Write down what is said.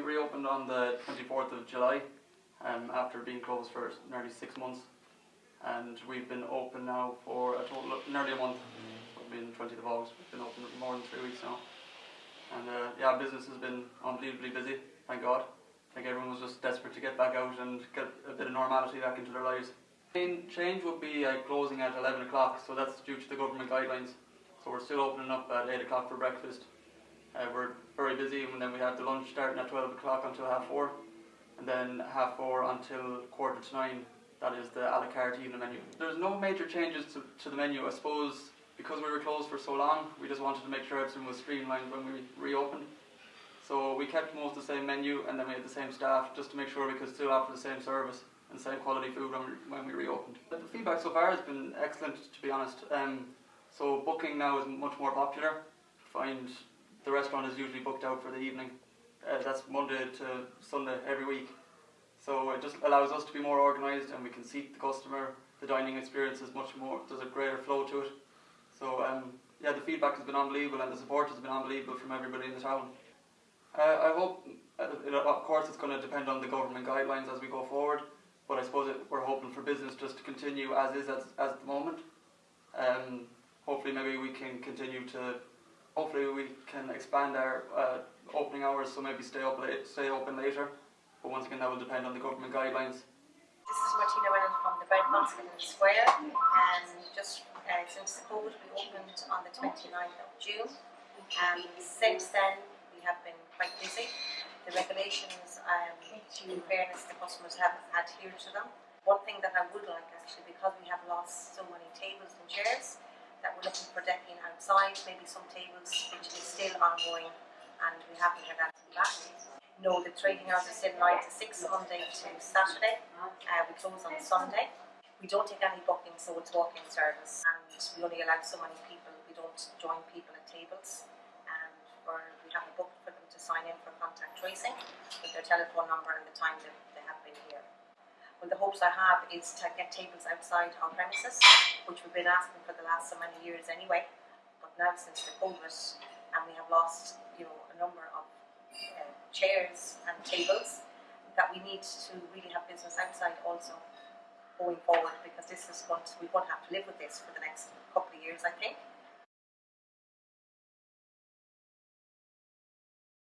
we reopened on the 24th of July um, after being closed for nearly six months. And we've been open now for a total of nearly a month. We've been 20th of August, we've been open more than three weeks now. And uh, yeah, business has been unbelievably busy, thank God. I think everyone was just desperate to get back out and get a bit of normality back into their lives. Main change would be uh, closing at 11 o'clock, so that's due to the government guidelines. So we're still opening up at 8 o'clock for breakfast. Busy, and then we have the lunch starting at 12 o'clock until half 4, and then half 4 until quarter to 9. That is the a la carte evening menu. There's no major changes to, to the menu. I suppose because we were closed for so long, we just wanted to make sure everything was streamlined when we reopened. So we kept most the same menu, and then we had the same staff just to make sure we could still offer the same service and same quality food when we, when we reopened. The feedback so far has been excellent, to be honest. Um, so booking now is much more popular. Find the restaurant is usually booked out for the evening. Uh, that's Monday to Sunday every week. So it just allows us to be more organised and we can seat the customer. The dining experience is much more, there's a greater flow to it. So um, yeah, the feedback has been unbelievable and the support has been unbelievable from everybody in the town. Uh, I hope, uh, it, of course it's going to depend on the government guidelines as we go forward, but I suppose it, we're hoping for business just to continue as is as, as at the moment. Um, hopefully maybe we can continue to, hopefully we can expand our uh, opening hours so maybe stay, up late, stay open later. But once again that will depend on the government guidelines. This is Martina Whelan from the Bread Basket in Square and just uh, since COVID we opened on the 29th of June and since then we have been quite busy. The regulations, um, in fairness, the customers have adhered to them. One thing that I would like actually, because we have lost so many tables and chairs, that we're looking for decking outside, maybe some tables which is still ongoing and we haven't had anything back. No, the trading hours are still 9 to 6, Monday to Saturday. Uh, we close on Sunday. We don't take any bookings, so it's walk-in service and we only allow so many people. We don't join people at tables and we're, have a book for them to sign in for contact tracing with their telephone number and the time they. Well, the hopes I have is to get tables outside our premises, which we've been asking for the last so many years anyway. But now since the COVID, and we have lost, you know, a number of uh, chairs and tables, that we need to really have business outside also going forward because this is to, we won't have to live with this for the next couple of years, I think.